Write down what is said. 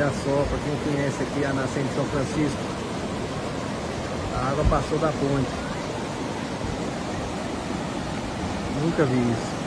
Olha só, para quem conhece aqui a nascente de São Francisco. A água passou da ponte. Nunca vi isso.